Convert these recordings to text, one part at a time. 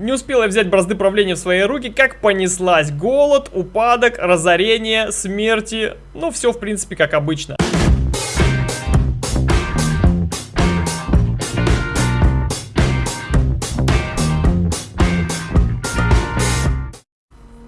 Не успела взять бразды правления в свои руки, как понеслась голод, упадок, разорение, смерти. Ну, все, в принципе, как обычно.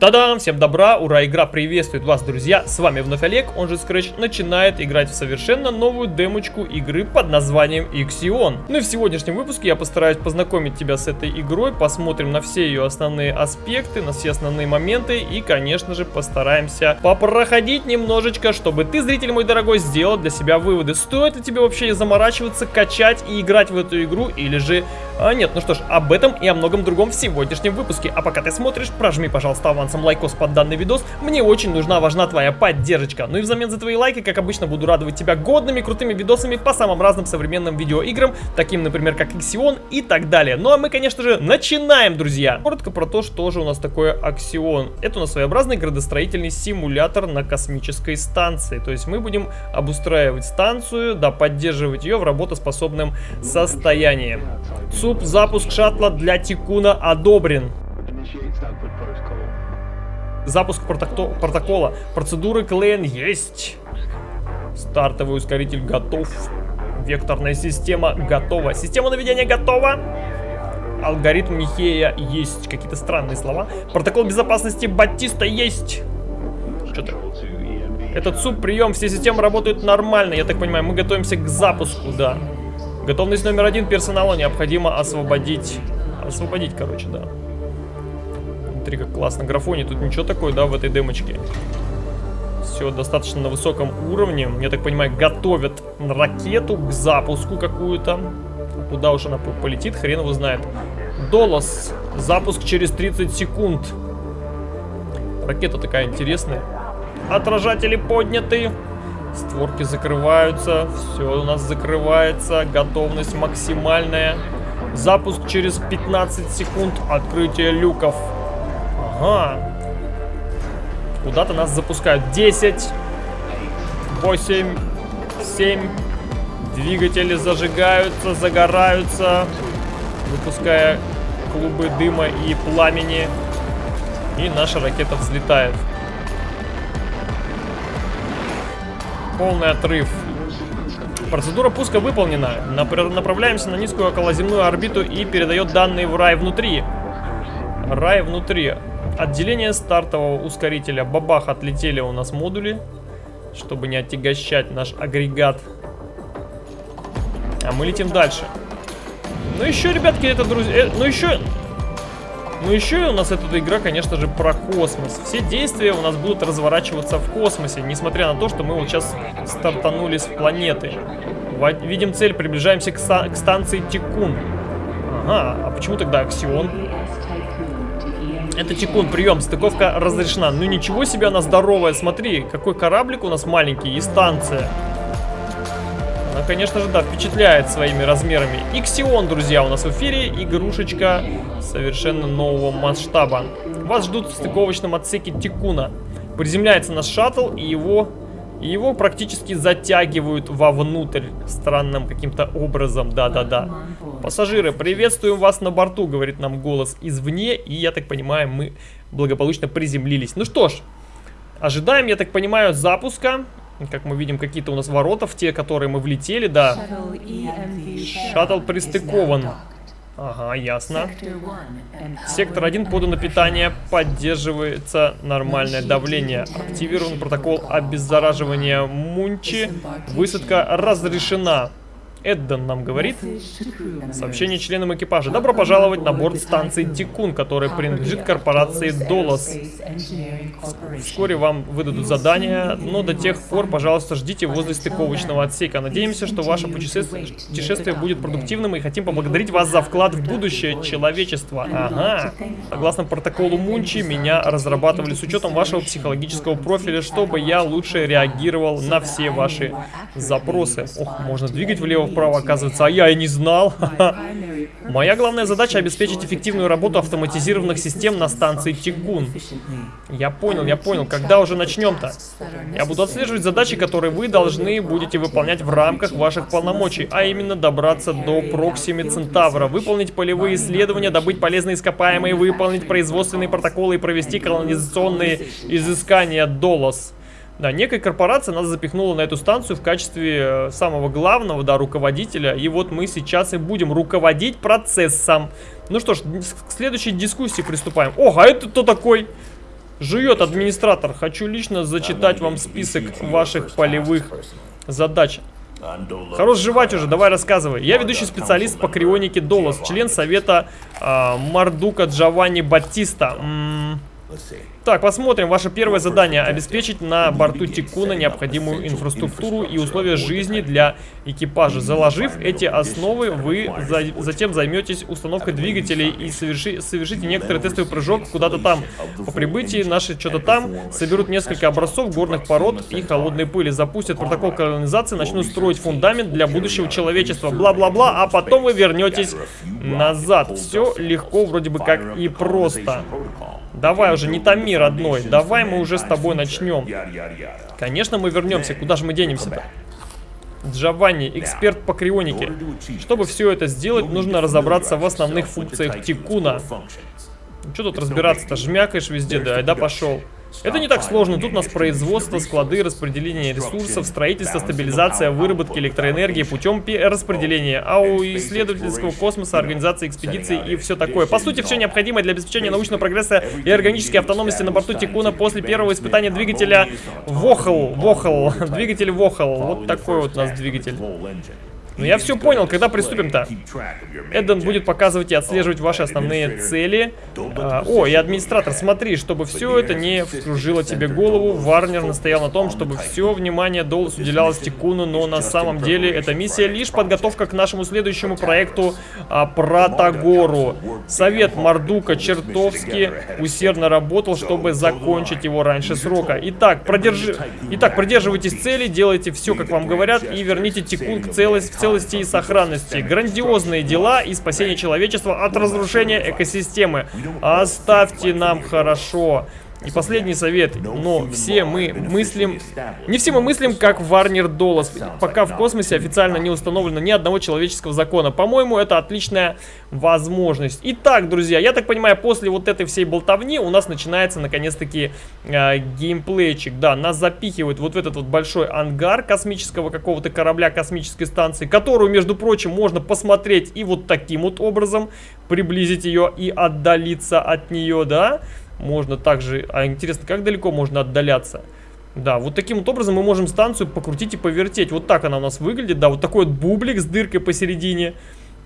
Та-дам! Всем добра, ура, игра приветствует вас, друзья! С вами вновь Олег, он же Scratch, начинает играть в совершенно новую демочку игры под названием Ixion. Ну и в сегодняшнем выпуске я постараюсь познакомить тебя с этой игрой, посмотрим на все ее основные аспекты, на все основные моменты и, конечно же, постараемся попроходить немножечко, чтобы ты, зритель мой дорогой, сделал для себя выводы. Стоит ли тебе вообще заморачиваться, качать и играть в эту игру или же а, нет? Ну что ж, об этом и о многом другом в сегодняшнем выпуске. А пока ты смотришь, прожми, пожалуйста, аванс авансом лайкос под данный видос. Мне очень нужна, важна твоя поддержка. Ну и взамен за твои лайки, как обычно, буду радовать тебя годными, крутыми видосами по самым разным современным видеоиграм, таким, например, как Ixion и так далее. Ну а мы, конечно же, начинаем, друзья. Коротко про то, что же у нас такое Ixion. Это у нас своеобразный градостроительный симулятор на космической станции. То есть мы будем обустраивать станцию, да, поддерживать ее в работоспособном состоянии. СУП запуск шаттла для Тикуна одобрен. Запуск протокола. Процедуры Клейн есть. Стартовый ускоритель готов. Векторная система готова. Система наведения готова. Алгоритм Михея есть. Какие-то странные слова. Протокол безопасности Батиста есть. Что-то... Этот суп прием, все системы работают нормально. Я так понимаю, мы готовимся к запуску, да. Готовность номер один персонала необходимо освободить. Освободить, короче, да. Смотри, как классно графоне. Тут ничего такое, да, в этой демочке. Все достаточно на высоком уровне. Я так понимаю, готовят ракету к запуску какую-то. Куда уж она полетит, хрен его знает. Долос. Запуск через 30 секунд. Ракета такая интересная. Отражатели подняты. Створки закрываются. Все у нас закрывается. Готовность максимальная. Запуск через 15 секунд. Открытие люков. Ага. Куда-то нас запускают. 10, 8, 7. Двигатели зажигаются, загораются, выпуская клубы дыма и пламени. И наша ракета взлетает. Полный отрыв. Процедура пуска выполнена. Направляемся на низкую околоземную орбиту и передает данные в рай внутри. Рай внутри. Отделение стартового ускорителя. Бабах, отлетели у нас модули, чтобы не отягощать наш агрегат. А мы летим дальше. Ну еще, ребятки, это, друзья... Э, ну еще... Ну еще у нас эта игра, конечно же, про космос. Все действия у нас будут разворачиваться в космосе, несмотря на то, что мы вот сейчас стартанули с планеты. Видим цель, приближаемся к, к станции Тикун. Ага, а почему тогда Аксион? Это Тикун, прием, стыковка разрешена. Ну ничего себе она здоровая, смотри, какой кораблик у нас маленький и станция. Она, конечно же, да, впечатляет своими размерами. Иксион, друзья, у нас в эфире. Игрушечка совершенно нового масштаба. Вас ждут в стыковочном отсеке Тикуна. Приземляется наш шаттл, и его и его практически затягивают вовнутрь странным каким-то образом. Да-да-да. Пассажиры, приветствуем вас на борту, говорит нам голос извне. И я так понимаю, мы благополучно приземлились. Ну что ж, ожидаем, я так понимаю, запуска. Как мы видим, какие-то у нас ворота в те, которые мы влетели, да. Шаттл пристыкован. Ага, ясно. Сектор 1 подано питание, поддерживается нормальное давление. Активирован протокол обеззараживания Мунчи. Высадка разрешена. Эдден нам говорит. Сообщение членам экипажа. Добро пожаловать на борт станции Тикун, которая принадлежит корпорации Долос. Вскоре вам выдадут задание, но до тех пор, пожалуйста, ждите возле стыковочного отсека. Надеемся, что ваше путешествие, путешествие будет продуктивным и хотим поблагодарить вас за вклад в будущее человечества. Ага. Согласно протоколу Мунчи, меня разрабатывали с учетом вашего психологического профиля, чтобы я лучше реагировал на все ваши запросы. Ох, можно двигать влево право, оказывается, а я и не знал. Моя главная задача обеспечить эффективную работу автоматизированных систем на станции Тикун. Я понял, я понял. Когда уже начнем-то? Я буду отслеживать задачи, которые вы должны будете выполнять в рамках ваших полномочий, а именно добраться до Проксими Центавра, выполнить полевые исследования, добыть полезные ископаемые, выполнить производственные протоколы и провести колонизационные изыскания Долос. Да, некая корпорация нас запихнула на эту станцию в качестве э, самого главного, да, руководителя. И вот мы сейчас и будем руководить процессом. Ну что ж, к следующей дискуссии приступаем. Ох, а это кто такой? Жует администратор. Хочу лично зачитать вам список ваших полевых задач. Хорош жевать уже, давай рассказывай. Я ведущий специалист по крионике Долос, член совета э, Мардука Джованни Батиста. -м так, посмотрим. Ваше первое задание – обеспечить на борту Тикуна необходимую инфраструктуру и условия жизни для экипажа. Заложив эти основы, вы за затем займетесь установкой двигателей и соверши совершите некоторый тестовый прыжок куда-то там. По прибытии наши что-то там соберут несколько образцов горных пород и холодной пыли, запустят протокол колонизации, начнут строить фундамент для будущего человечества, бла-бла-бла, а потом вы вернетесь назад. Все легко вроде бы как и просто. Давай уже, не томи, родной. Давай мы уже с тобой начнем. Конечно, мы вернемся. Куда же мы денемся-то? Джованни, эксперт по крионике. Чтобы все это сделать, нужно разобраться в основных функциях Тикуна. Что тут разбираться-то? Жмякаешь везде, да, да пошел. Это не так сложно. Тут у нас производство, склады, распределение ресурсов, строительство, стабилизация, выработки электроэнергии путем распределения, а у исследовательского космоса, организации экспедиций и все такое. По сути, все необходимое для обеспечения научного прогресса и органической автономности на борту Тикуна после первого испытания двигателя Вохл. Вохл. Двигатель Вохл. Вот такой вот у нас двигатель. Ну я все понял, когда приступим-то? Эдден будет показывать и отслеживать ваши основные цели. А, о, и администратор, смотри, чтобы все это не вскружило тебе голову. Варнер настоял на том, чтобы все внимание Доллас уделялось Тикуну, но на самом деле эта миссия лишь подготовка к нашему следующему проекту а, Протагору. Совет Мардука чертовски усердно работал, чтобы закончить его раньше срока. Итак, продержи... Итак, придерживайтесь цели, делайте все, как вам говорят, и верните Тикун к целости целости и сохранности. Грандиозные дела и спасение человечества от разрушения экосистемы. Оставьте нам хорошо. И последний совет, но все мы мыслим... Не все мы мыслим, как Варнер Долос, пока в космосе официально не установлено ни одного человеческого закона. По-моему, это отличная возможность. Итак, друзья, я так понимаю, после вот этой всей болтовни у нас начинается наконец-таки э, геймплейчик. Да, нас запихивают вот в этот вот большой ангар космического какого-то корабля космической станции, которую, между прочим, можно посмотреть и вот таким вот образом, приблизить ее и отдалиться от нее, да? Можно также... А интересно, как далеко можно отдаляться? Да, вот таким вот образом мы можем станцию покрутить и повертеть. Вот так она у нас выглядит. Да, вот такой вот бублик с дыркой посередине.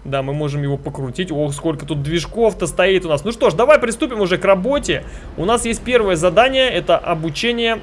Да, мы можем его покрутить. Ох, сколько тут движков-то стоит у нас. Ну что ж, давай приступим уже к работе. У нас есть первое задание. Это обучение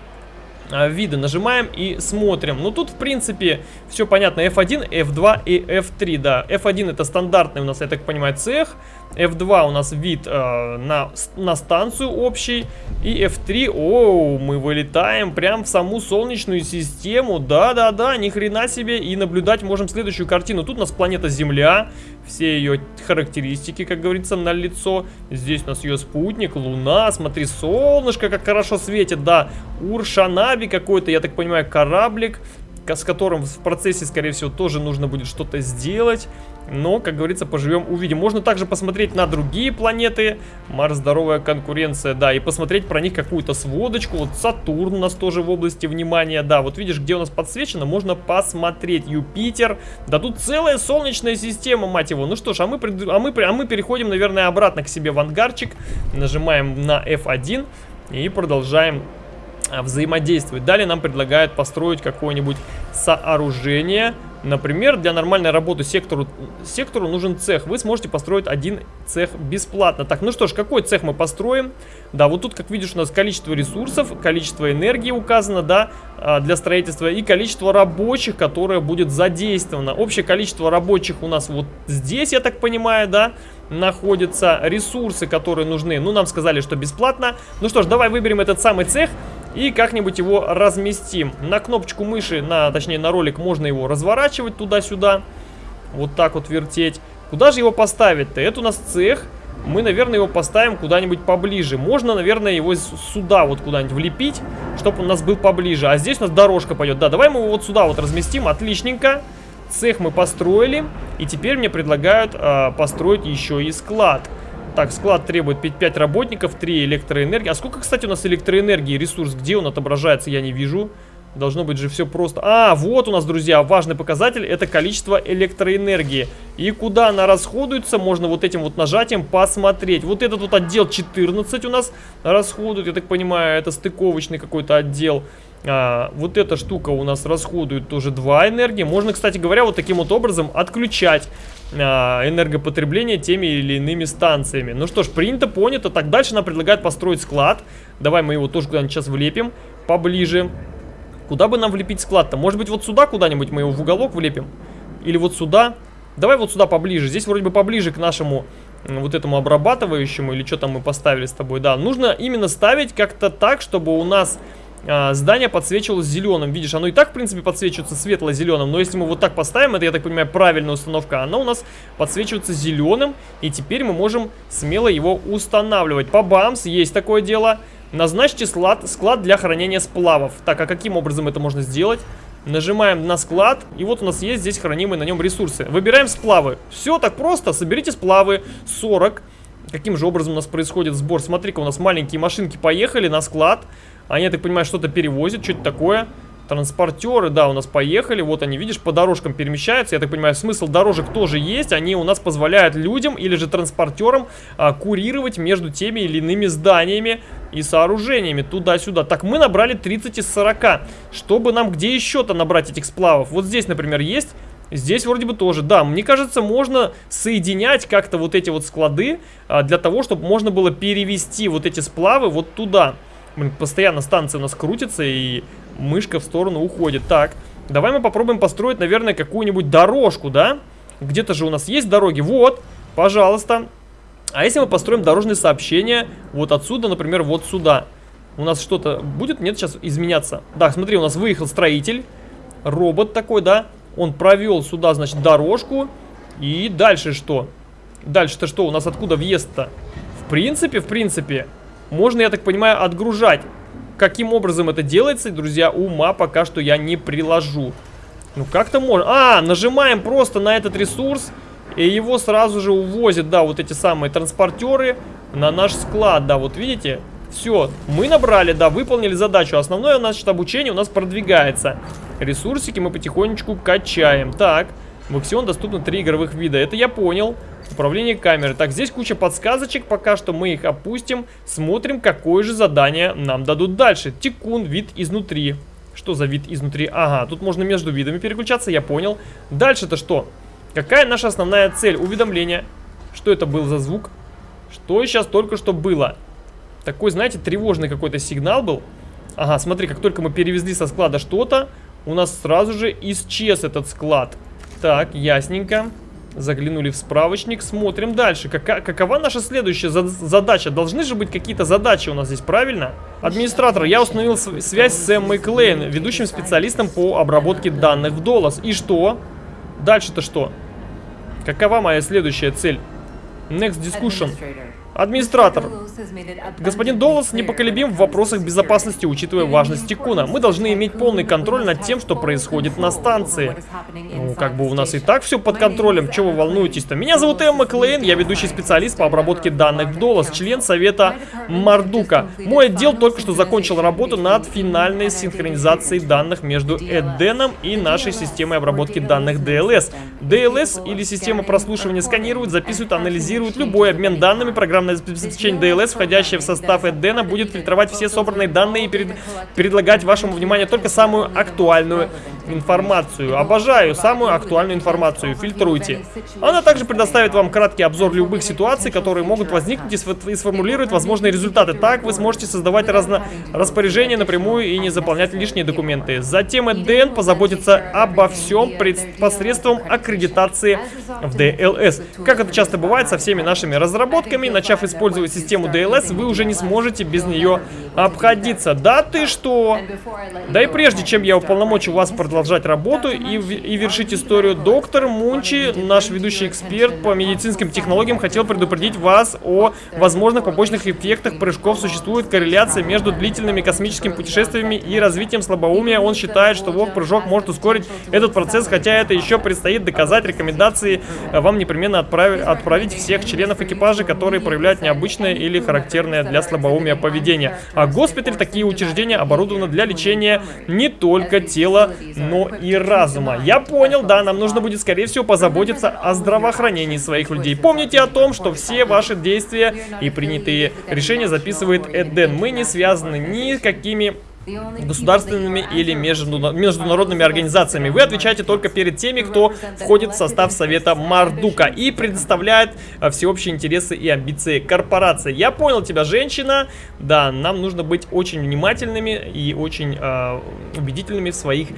а, виды. Нажимаем и смотрим. Ну, тут, в принципе, все понятно. F1, F2 и F3, да. F1 это стандартный у нас, я так понимаю, цех. F2 у нас вид э, на, на станцию общий. И F3, о, мы вылетаем прям в саму Солнечную систему. Да-да-да, ни хрена себе. И наблюдать можем следующую картину. Тут у нас планета Земля. Все ее характеристики, как говорится, на лицо. Здесь у нас ее спутник, Луна. Смотри, солнышко как хорошо светит, да. Уршанаби какой-то, я так понимаю, кораблик с которым в процессе, скорее всего, тоже нужно будет что-то сделать. Но, как говорится, поживем, увидим. Можно также посмотреть на другие планеты. Марс, здоровая конкуренция, да. И посмотреть про них какую-то сводочку. Вот Сатурн у нас тоже в области внимания, да. Вот видишь, где у нас подсвечено, можно посмотреть. Юпитер. Да тут целая солнечная система, мать его. Ну что ж, а мы, а мы, а мы переходим, наверное, обратно к себе в ангарчик. Нажимаем на F1 и продолжаем а, взаимодействовать. Далее нам предлагают построить какое-нибудь сооружение. Например, для нормальной работы сектору, сектору нужен цех. Вы сможете построить один цех бесплатно. Так, ну что ж, какой цех мы построим? Да, вот тут, как видишь, у нас количество ресурсов, количество энергии указано, да, а, для строительства и количество рабочих, которое будет задействовано. Общее количество рабочих у нас вот здесь, я так понимаю, да, находятся. Ресурсы, которые нужны, ну, нам сказали, что бесплатно. Ну что ж, давай выберем этот самый цех и как-нибудь его разместим. На кнопочку мыши, на, точнее на ролик можно его разворачивать туда-сюда. Вот так вот вертеть. Куда же его поставить-то? Это у нас цех. Мы, наверное, его поставим куда-нибудь поближе. Можно, наверное, его сюда вот куда-нибудь влепить, чтобы он у нас был поближе. А здесь у нас дорожка пойдет. Да, давай мы его вот сюда вот разместим. Отличненько. Цех мы построили. И теперь мне предлагают э, построить еще и склад. Так, склад требует 5 работников, 3 электроэнергии. А сколько, кстати, у нас электроэнергии, ресурс? Где он отображается, я не вижу. Должно быть же все просто. А, вот у нас, друзья, важный показатель. Это количество электроэнергии. И куда она расходуется, можно вот этим вот нажатием посмотреть. Вот этот вот отдел 14 у нас расходует. Я так понимаю, это стыковочный какой-то отдел. А, вот эта штука у нас расходует тоже 2 энергии. Можно, кстати говоря, вот таким вот образом отключать а, энергопотребление теми или иными станциями. Ну что ж, принято, понято. Так, дальше нам предлагают построить склад. Давай мы его тоже куда-нибудь сейчас влепим поближе. Куда бы нам влепить склад-то? Может быть, вот сюда куда-нибудь мы его в уголок влепим? Или вот сюда? Давай вот сюда поближе. Здесь вроде бы поближе к нашему вот этому обрабатывающему, или что там мы поставили с тобой. Да, нужно именно ставить как-то так, чтобы у нас а, здание подсвечивалось зеленым. Видишь, оно и так, в принципе, подсвечивается светло-зеленым. Но если мы вот так поставим, это, я так понимаю, правильная установка, оно у нас подсвечивается зеленым. И теперь мы можем смело его устанавливать. По бамс, есть такое дело. Назначьте склад, склад для хранения сплавов. Так, а каким образом это можно сделать? Нажимаем на склад, и вот у нас есть здесь хранимые на нем ресурсы. Выбираем сплавы. Все так просто, соберите сплавы 40. Каким же образом у нас происходит сбор? Смотри-ка, у нас маленькие машинки поехали на склад. Они, я так понимаю, что-то перевозят, что-то такое. Транспортеры, да, у нас поехали. Вот они, видишь, по дорожкам перемещаются. Я так понимаю, смысл дорожек тоже есть. Они у нас позволяют людям или же транспортерам а, курировать между теми или иными зданиями и сооружениями туда-сюда. Так, мы набрали 30 из 40. Чтобы нам где еще-то набрать этих сплавов? Вот здесь, например, есть... Здесь вроде бы тоже, да, мне кажется, можно соединять как-то вот эти вот склады а, для того, чтобы можно было перевести вот эти сплавы вот туда. Блин, постоянно станция у нас крутится и мышка в сторону уходит. Так, давай мы попробуем построить, наверное, какую-нибудь дорожку, да? Где-то же у нас есть дороги. Вот, пожалуйста. А если мы построим дорожные сообщения вот отсюда, например, вот сюда? У нас что-то будет? Нет, сейчас изменяться. Да, смотри, у нас выехал строитель. Робот такой, да? Он провел сюда, значит, дорожку. И дальше что? Дальше-то что? У нас откуда въезд-то? В принципе, в принципе, можно, я так понимаю, отгружать Каким образом это делается, друзья, ума пока что я не приложу. Ну, как-то можно. А, нажимаем просто на этот ресурс, и его сразу же увозят, да, вот эти самые транспортеры на наш склад, да, вот видите? Все, мы набрали, да, выполнили задачу. Основное, значит, обучение у нас продвигается. Ресурсики мы потихонечку качаем. Так, в Аксион доступно три игровых вида. Это я понял. Управление камеры. Так, здесь куча подсказочек, пока что мы их опустим. Смотрим, какое же задание нам дадут дальше. Тикун, вид изнутри. Что за вид изнутри? Ага, тут можно между видами переключаться, я понял. Дальше-то что? Какая наша основная цель? Уведомление. Что это был за звук? Что сейчас только что было? Такой, знаете, тревожный какой-то сигнал был. Ага, смотри, как только мы перевезли со склада что-то, у нас сразу же исчез этот склад. Так, ясненько. Заглянули в справочник, смотрим дальше. Кака какова наша следующая за задача? Должны же быть какие-то задачи у нас здесь, правильно? Администратор, я установил связь с Эммой Клейн, ведущим специалистом по обработке данных в Долос. И что? Дальше-то что? Какова моя следующая цель? Next discussion. Администратор. Господин Доллас непоколебим в вопросах безопасности, учитывая важность Тикуна. Мы должны иметь полный контроль над тем, что происходит на станции. Ну, как бы у нас и так все под контролем. Чего вы волнуетесь-то? Меня зовут Эмма Клейн, я ведущий специалист по обработке данных в Доллас, член совета Мардука. Мой отдел только что закончил работу над финальной синхронизацией данных между Эденом и нашей системой обработки данных DLS. DLS или система прослушивания сканирует, записывает, анализирует любой обмен данными программ программное обеспечение DLS, входящее в состав Эдена, будет фильтровать все собранные данные и перед... предлагать вашему вниманию только самую актуальную информацию. Обожаю самую актуальную информацию. Фильтруйте. Она также предоставит вам краткий обзор любых ситуаций, которые могут возникнуть и сформулирует возможные результаты. Так вы сможете создавать разно... распоряжения напрямую и не заполнять лишние документы. Затем Эден позаботится обо всем посредством аккредитации в DLS. Как это часто бывает со всеми нашими разработками, начав использовать систему DLS, вы уже не сможете без нее обходиться. Да ты что? Да и прежде чем я уполномочу вас продолжать работу и, и вершить историю. Доктор Мунчи, наш ведущий эксперт по медицинским технологиям, хотел предупредить вас о возможных побочных эффектах прыжков. Существует корреляция между длительными космическими путешествиями и развитием слабоумия. Он считает, что вок-прыжок может ускорить этот процесс, хотя это еще предстоит доказать. Рекомендации вам непременно отправить, отправить всех членов экипажа, которые проявляют необычное или характерное для слабоумия поведение. А госпиталь, такие учреждения оборудованы для лечения не только тела, но и разума. Я понял, да, нам нужно будет, скорее всего, позаботиться о здравоохранении своих людей. Помните о том, что все ваши действия и принятые решения записывает Эден. Мы не связаны ни с какими государственными или международными организациями. Вы отвечаете только перед теми, кто входит в состав Совета Мардука и предоставляет э, всеобщие интересы и амбиции корпорации. Я понял тебя, женщина. Да, нам нужно быть очень внимательными и очень э, убедительными в своих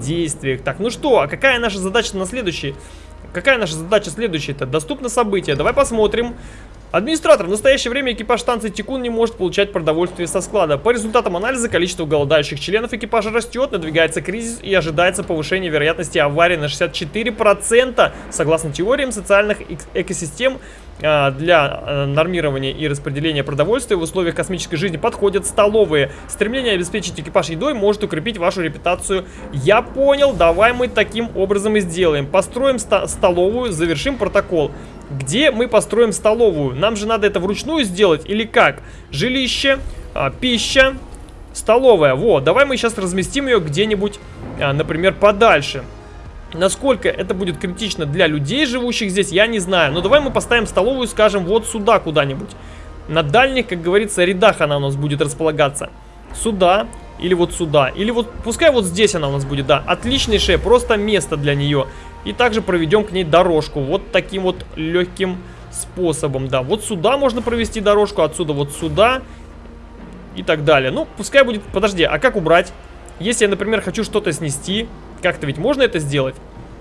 действиях. Так, ну что, а какая наша задача на следующий? Какая наша задача следующая-то? Доступно событие. Давай посмотрим. Администратор, в настоящее время экипаж станции Тикун не может получать продовольствие со склада. По результатам анализа количество голодающих членов экипажа растет, надвигается кризис и ожидается повышение вероятности аварии на 64%. Согласно теориям социальных экосистем, а, для э, нормирования и распределения продовольствия в условиях космической жизни подходят столовые. Стремление обеспечить экипаж едой может укрепить вашу репутацию. Я понял, давай мы таким образом и сделаем. Построим столовую, завершим протокол. Где мы построим столовую? Нам же надо это вручную сделать или как? Жилище, а, пища, столовая. Вот, давай мы сейчас разместим ее где-нибудь, а, например, подальше. Насколько это будет критично для людей, живущих здесь, я не знаю. Но давай мы поставим столовую, скажем, вот сюда куда-нибудь. На дальних, как говорится, рядах она у нас будет располагаться. Сюда или вот сюда. Или вот, пускай вот здесь она у нас будет, да. Отличнейшее просто место для нее. И также проведем к ней дорожку. Вот таким вот легким способом, да. Вот сюда можно провести дорожку, отсюда вот сюда. И так далее. Ну, пускай будет... Подожди, а как убрать? Если я, например, хочу что-то снести, как-то ведь можно это сделать?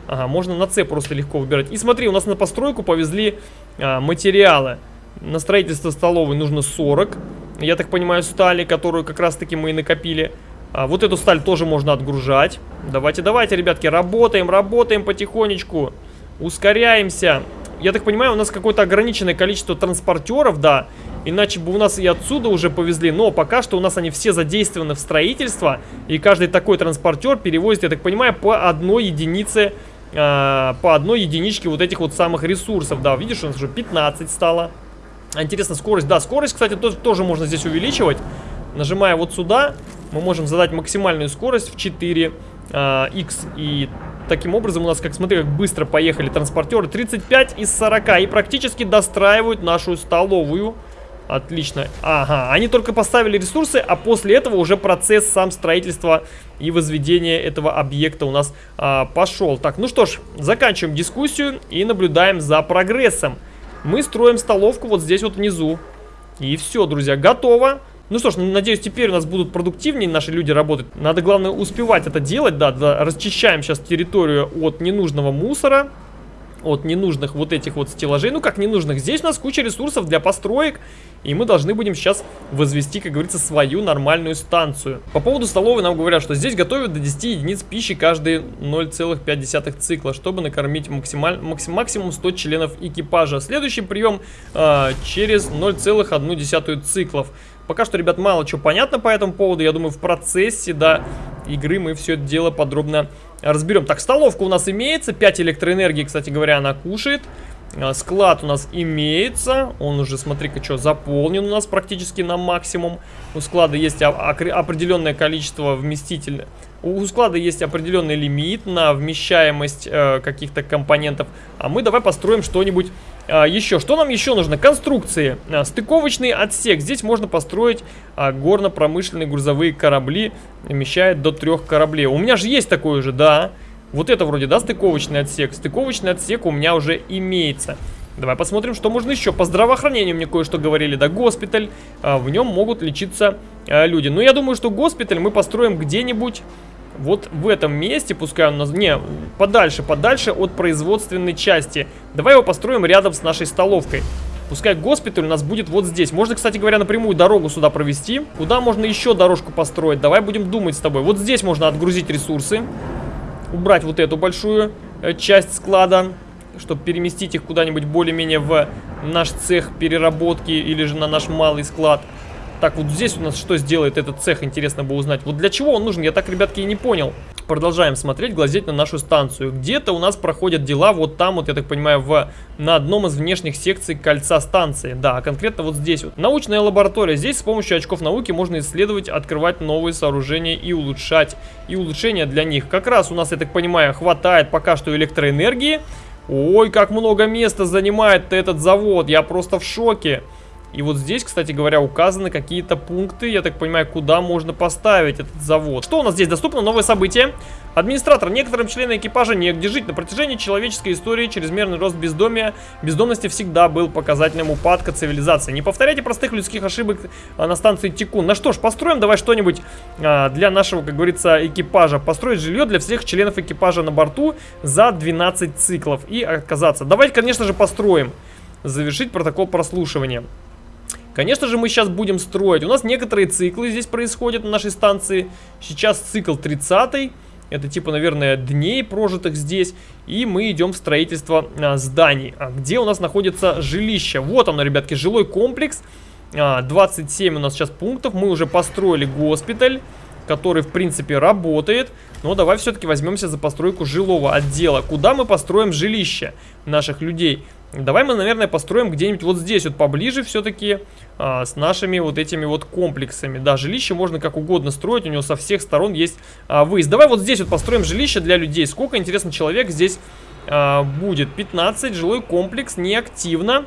Ага, можно на С просто легко выбирать. И смотри, у нас на постройку повезли а, материалы. На строительство столовой нужно 40. Я так понимаю, стали, которую как раз-таки мы и накопили. А, вот эту сталь тоже можно отгружать. Давайте, давайте, ребятки, работаем, работаем потихонечку. Ускоряемся. Я так понимаю, у нас какое-то ограниченное количество транспортеров, да. Иначе бы у нас и отсюда уже повезли. Но пока что у нас они все задействованы в строительство. И каждый такой транспортер перевозит, я так понимаю, по одной единице, э, по одной единичке вот этих вот самых ресурсов. Да, видишь, у нас уже 15 стало. Интересно, скорость. Да, скорость, кстати, тоже, можно здесь увеличивать. Нажимая вот сюда, мы можем задать максимальную скорость в 4 э, x и таким образом у нас, как смотри, как быстро поехали транспортеры. 35 из 40 и практически достраивают нашу столовую. Отлично. Ага, они только поставили ресурсы, а после этого уже процесс сам строительства и возведения этого объекта у нас а, пошел. Так, ну что ж, заканчиваем дискуссию и наблюдаем за прогрессом. Мы строим столовку вот здесь вот внизу. И все, друзья, готово. Ну что ж, надеюсь, теперь у нас будут продуктивнее наши люди работать. Надо, главное, успевать это делать, да, да. Расчищаем сейчас территорию от ненужного мусора, от ненужных вот этих вот стеллажей. Ну, как ненужных? Здесь у нас куча ресурсов для построек, и мы должны будем сейчас возвести, как говорится, свою нормальную станцию. По поводу столовой нам говорят, что здесь готовят до 10 единиц пищи каждые 0,5 цикла, чтобы накормить максималь... максим... максимум 100 членов экипажа. Следующий прием э, через 0,1 циклов. Пока что, ребят, мало чего понятно по этому поводу. Я думаю, в процессе, да, игры мы все это дело подробно разберем. Так, столовка у нас имеется. 5 электроэнергии, кстати говоря, она кушает. А, склад у нас имеется. Он уже, смотри-ка, что, заполнен у нас практически на максимум. У склада есть определенное количество вместителей. У склада есть определенный лимит на вмещаемость э, каких-то компонентов. А мы давай построим что-нибудь а, еще, что нам еще нужно? Конструкции. А, стыковочный отсек. Здесь можно построить а, горно-промышленные грузовые корабли. Вмещает до трех кораблей. У меня же есть такой же, да. Вот это вроде, да, стыковочный отсек. Стыковочный отсек у меня уже имеется. Давай посмотрим, что можно еще. По здравоохранению мне кое-что говорили. Да, госпиталь. А, в нем могут лечиться а, люди. Но я думаю, что госпиталь мы построим где-нибудь вот в этом месте, пускай он нас... Не, подальше, подальше от производственной части. Давай его построим рядом с нашей столовкой. Пускай госпиталь у нас будет вот здесь. Можно, кстати говоря, напрямую дорогу сюда провести. Куда можно еще дорожку построить? Давай будем думать с тобой. Вот здесь можно отгрузить ресурсы. убрать вот эту большую э, часть склада, чтобы переместить их куда-нибудь более-менее в наш цех переработки или же на наш малый склад. Так, вот здесь у нас что сделает этот цех, интересно бы узнать. Вот для чего он нужен, я так, ребятки, и не понял. Продолжаем смотреть, глазеть на нашу станцию. Где-то у нас проходят дела вот там, вот я так понимаю, в, на одном из внешних секций кольца станции. Да, конкретно вот здесь вот. Научная лаборатория. Здесь с помощью очков науки можно исследовать, открывать новые сооружения и улучшать. И улучшения для них. Как раз у нас, я так понимаю, хватает пока что электроэнергии. Ой, как много места занимает этот завод. Я просто в шоке. И вот здесь, кстати говоря, указаны какие-то пункты, я так понимаю, куда можно поставить этот завод. Что у нас здесь доступно? Новое событие. Администратор. Некоторым членам экипажа негде жить. На протяжении человеческой истории чрезмерный рост бездомия, бездомности всегда был показателем упадка цивилизации. Не повторяйте простых людских ошибок а, на станции Тикун. Ну что ж, построим давай что-нибудь а, для нашего, как говорится, экипажа. Построить жилье для всех членов экипажа на борту за 12 циклов и отказаться. Давайте, конечно же, построим. Завершить протокол прослушивания. Конечно же, мы сейчас будем строить. У нас некоторые циклы здесь происходят на нашей станции. Сейчас цикл 30 это типа, наверное, дней прожитых здесь. И мы идем в строительство а, зданий. А где у нас находится жилище? Вот оно, ребятки, жилой комплекс. А, 27 у нас сейчас пунктов. Мы уже построили госпиталь, который, в принципе, работает. Но давай все-таки возьмемся за постройку жилого отдела. Куда мы построим жилище наших людей? Давай мы, наверное, построим где-нибудь вот здесь вот поближе все-таки а, с нашими вот этими вот комплексами. Да, жилище можно как угодно строить, у него со всех сторон есть а, выезд. Давай вот здесь вот построим жилище для людей. Сколько, интересно, человек здесь а, будет? 15, жилой комплекс, неактивно.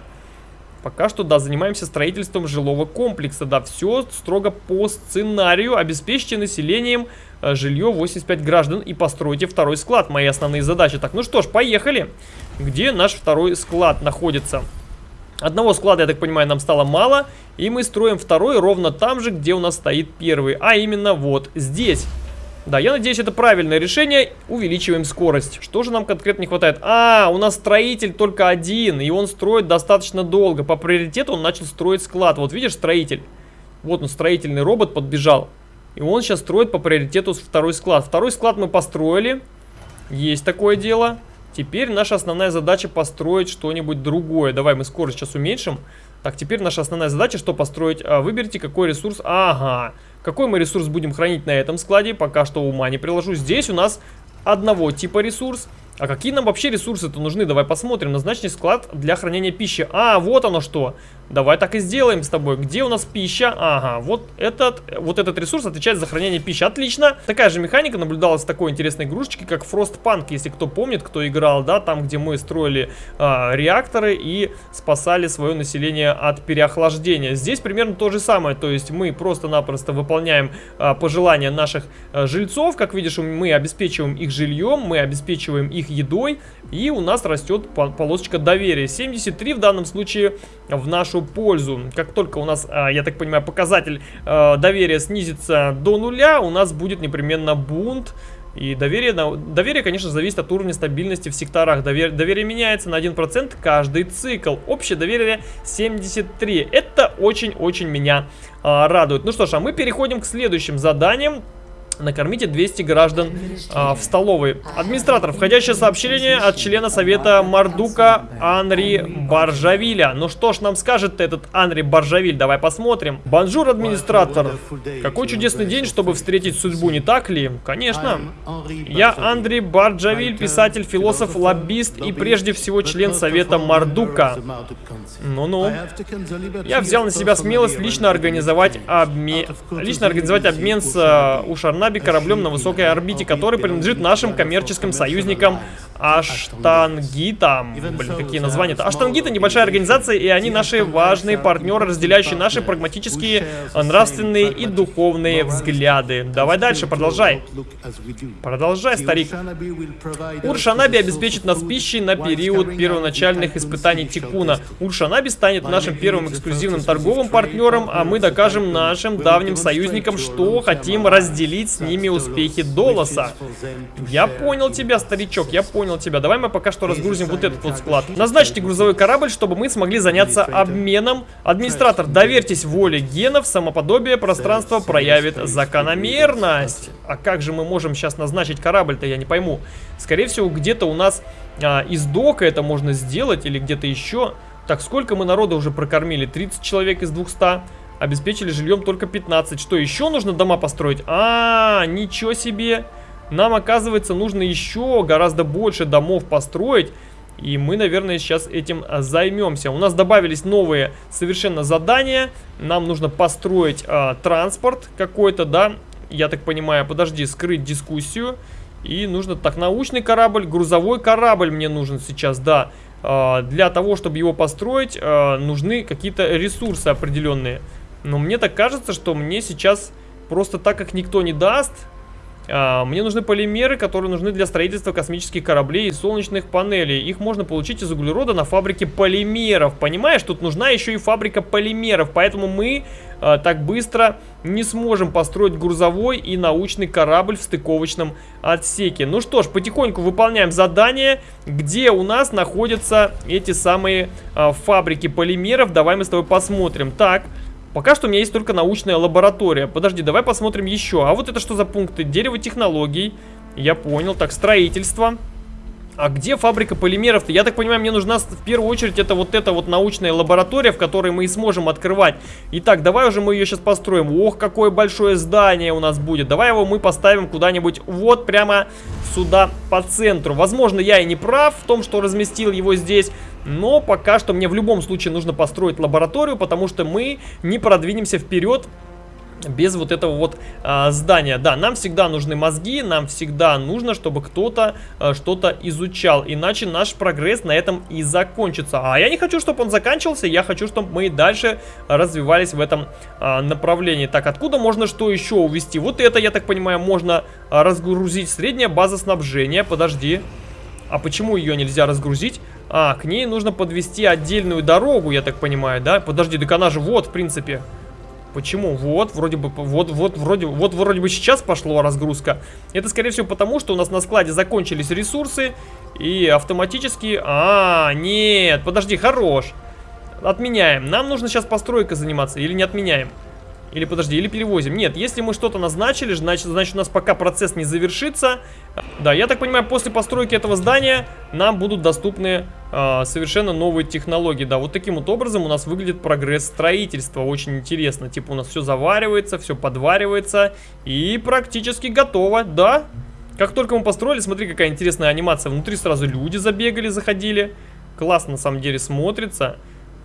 Пока что, да, занимаемся строительством жилого комплекса. Да, все строго по сценарию. Обеспечьте населением Э, жилье 85 граждан и постройте второй склад. Мои основные задачи. Так, ну что ж, поехали. Где наш второй склад находится? Одного склада, я так понимаю, нам стало мало. И мы строим второй ровно там же, где у нас стоит первый. А именно вот здесь. Да, я надеюсь, это правильное решение. Увеличиваем скорость. Что же нам конкретно не хватает? А, у нас строитель только один, и он строит достаточно долго. По приоритету он начал строить склад. Вот видишь, строитель? Вот он, строительный робот подбежал. И он сейчас строит по приоритету второй склад. Второй склад мы построили. Есть такое дело. Теперь наша основная задача построить что-нибудь другое. Давай мы скорость сейчас уменьшим. Так, теперь наша основная задача, что построить? А, выберите, какой ресурс. Ага. Какой мы ресурс будем хранить на этом складе? Пока что ума не приложу. Здесь у нас одного типа ресурс. А какие нам вообще ресурсы-то нужны? Давай посмотрим. Назначенный склад для хранения пищи. А, вот оно что. Давай так и сделаем с тобой. Где у нас пища? Ага, вот этот, вот этот ресурс отвечает за хранение пищи. Отлично. Такая же механика наблюдалась с такой интересной игрушечкой, как Frostpunk, если кто помнит, кто играл, да, там, где мы строили а, реакторы и спасали свое население от переохлаждения. Здесь примерно то же самое, то есть мы просто-напросто выполняем а, пожелания наших а, жильцов. Как видишь, мы обеспечиваем их жильем, мы обеспечиваем их едой, и у нас растет полосочка доверия. 73 в данном случае в нашу пользу. Как только у нас, а, я так понимаю, показатель а, доверия снизится до нуля, у нас будет непременно бунт. И доверие, доверие, конечно, зависит от уровня стабильности в секторах. Доверие, доверие меняется на 1% каждый цикл. Общее доверие 73. Это очень-очень меня а, радует. Ну что ж, а мы переходим к следующим заданиям. Накормите 200 граждан а, в столовой. Администратор, входящее сообщение от члена совета Мардука Анри Баржавиля. Ну что ж нам скажет этот Анри Баржавиль? Давай посмотрим. Bonjour, администратор. Какой чудесный день, чтобы встретить судьбу, не так ли? Конечно. Я Анри Баржавиль, писатель, философ, лоббист и прежде всего член совета Мардука. Ну-ну. Я взял на себя смелость лично организовать обмен... Лично организовать обмен с uh, Ушарна Ватанаби кораблем на высокой орбите, который принадлежит нашим коммерческим союзникам Аштангитам. Блин, какие названия-то? Аштангиты небольшая организация, и они наши важные партнеры, разделяющие наши прагматические, нравственные и духовные взгляды. Давай дальше, продолжай. Продолжай, старик. Уршанаби обеспечит нас пищей на период первоначальных испытаний Тикуна. Уршанаби станет нашим первым эксклюзивным торговым партнером, а мы докажем нашим давним союзникам, что хотим разделить с ними успехи Долоса. Я понял тебя, старичок, я понял тебя. Давай мы пока что разгрузим вот этот вот склад. Назначьте грузовой корабль, чтобы мы смогли заняться обменом. Администратор, доверьтесь воле генов, самоподобие пространства проявит закономерность. А как же мы можем сейчас назначить корабль-то, я не пойму. Скорее всего, где-то у нас а, из дока это можно сделать или где-то еще. Так, сколько мы народа уже прокормили? 30 человек из 200. Обеспечили жильем только 15. Что, еще нужно дома построить? А, ничего себе. Нам, оказывается, нужно еще гораздо больше домов построить. И мы, наверное, сейчас этим а, займемся. У нас добавились новые совершенно задания. Нам нужно построить а, транспорт какой-то, да? Я так понимаю, подожди, скрыть дискуссию. И нужно, так, научный корабль, грузовой корабль мне нужен сейчас, да. А, для того, чтобы его построить, а, нужны какие-то ресурсы определенные. Но мне так кажется, что мне сейчас просто так как никто не даст, а, мне нужны полимеры, которые нужны для строительства космических кораблей и солнечных панелей. Их можно получить из углерода на фабрике полимеров. Понимаешь, тут нужна еще и фабрика полимеров, поэтому мы а, так быстро не сможем построить грузовой и научный корабль в стыковочном отсеке. Ну что ж, потихоньку выполняем задание, где у нас находятся эти самые а, фабрики полимеров. Давай мы с тобой посмотрим. Так... Пока что у меня есть только научная лаборатория. Подожди, давай посмотрим еще. А вот это что за пункты? Дерево технологий. Я понял. Так, строительство. А где фабрика полимеров-то? Я так понимаю, мне нужна в первую очередь это вот эта вот научная лаборатория, в которой мы и сможем открывать. Итак, давай уже мы ее сейчас построим. Ох, какое большое здание у нас будет. Давай его мы поставим куда-нибудь вот прямо сюда по центру. Возможно, я и не прав в том, что разместил его здесь. Но пока что мне в любом случае нужно построить лабораторию, потому что мы не продвинемся вперед без вот этого вот а, здания. Да, нам всегда нужны мозги, нам всегда нужно, чтобы кто-то а, что-то изучал, иначе наш прогресс на этом и закончится. А я не хочу, чтобы он заканчивался, я хочу, чтобы мы дальше развивались в этом а, направлении. Так, откуда можно что еще увести? Вот это, я так понимаю, можно разгрузить. Средняя база снабжения, подожди. А почему ее нельзя разгрузить? А, к ней нужно подвести отдельную дорогу, я так понимаю, да? Подожди, так она же вот, в принципе. Почему? Вот, вроде бы, вот, вот, вроде, вот, вроде бы сейчас пошла разгрузка. Это, скорее всего, потому что у нас на складе закончились ресурсы, и автоматически... А, нет, подожди, хорош. Отменяем. Нам нужно сейчас постройкой заниматься, или не отменяем? Или подожди, или перевозим. Нет, если мы что-то назначили, значит, значит у нас пока процесс не завершится. Да, я так понимаю, после постройки этого здания нам будут доступны э, совершенно новые технологии. Да, вот таким вот образом у нас выглядит прогресс строительства. Очень интересно. Типа у нас все заваривается, все подваривается и практически готово. Да, как только мы построили, смотри, какая интересная анимация. Внутри сразу люди забегали, заходили. Классно на самом деле смотрится.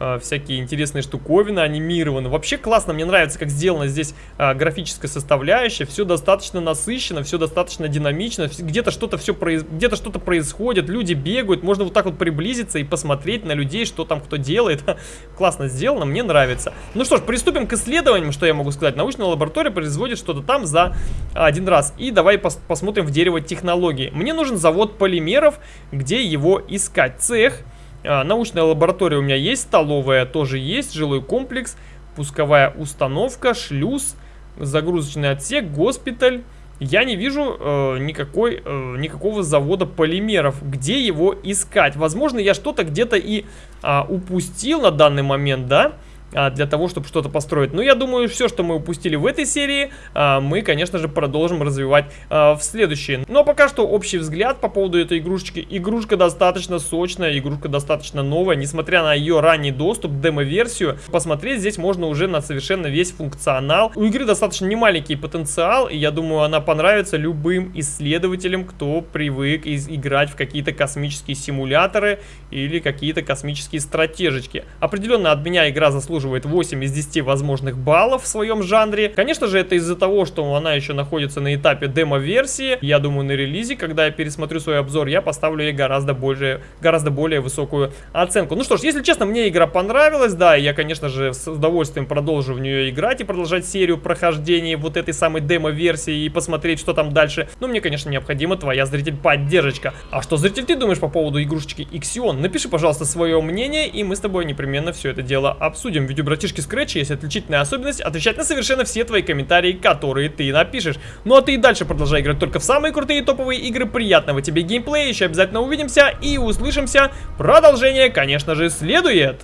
А, всякие интересные штуковины анимированы. Вообще классно, мне нравится, как сделана здесь а, графическая составляющая. Все достаточно насыщенно, все достаточно динамично. Где-то что-то все произ... где-то что-то происходит, люди бегают. Можно вот так вот приблизиться и посмотреть на людей, что там кто делает. классно сделано, мне нравится. Ну что ж, приступим к исследованиям, что я могу сказать. Научная лаборатория производит что-то там за один раз. И давай пос посмотрим в дерево технологий. Мне нужен завод полимеров, где его искать. Цех научная лаборатория у меня есть, столовая тоже есть, жилой комплекс, пусковая установка, шлюз, загрузочный отсек, госпиталь. Я не вижу э, никакой, э, никакого завода полимеров. Где его искать? Возможно, я что-то где-то и э, упустил на данный момент, да? Да а, для того, чтобы что-то построить. Но я думаю, все, что мы упустили в этой серии, а, мы, конечно же, продолжим развивать а, в следующей. Но пока что общий взгляд по поводу этой игрушечки. Игрушка достаточно сочная, игрушка достаточно новая, несмотря на ее ранний доступ, демо-версию. Посмотреть здесь можно уже на совершенно весь функционал. У игры достаточно немаленький потенциал, и я думаю, она понравится любым исследователям, кто привык играть в какие-то космические симуляторы или какие-то космические стратежечки. Определенно от меня игра заслуживает заслуживает 8 из 10 возможных баллов в своем жанре. Конечно же, это из-за того, что она еще находится на этапе демо-версии. Я думаю, на релизе, когда я пересмотрю свой обзор, я поставлю ей гораздо, больше, гораздо более высокую оценку. Ну что ж, если честно, мне игра понравилась, да, я, конечно же, с удовольствием продолжу в нее играть и продолжать серию прохождения вот этой самой демо-версии и посмотреть, что там дальше. Но мне, конечно, необходима твоя, зритель, поддержка. А что, зритель, ты думаешь по поводу игрушечки Ixion? Напиши, пожалуйста, свое мнение, и мы с тобой непременно все это дело обсудим видео братишки Scratch есть отличительная особенность отвечать на совершенно все твои комментарии, которые ты напишешь. Ну а ты и дальше продолжай играть только в самые крутые топовые игры. Приятного тебе геймплея, еще обязательно увидимся и услышимся. Продолжение, конечно же, следует.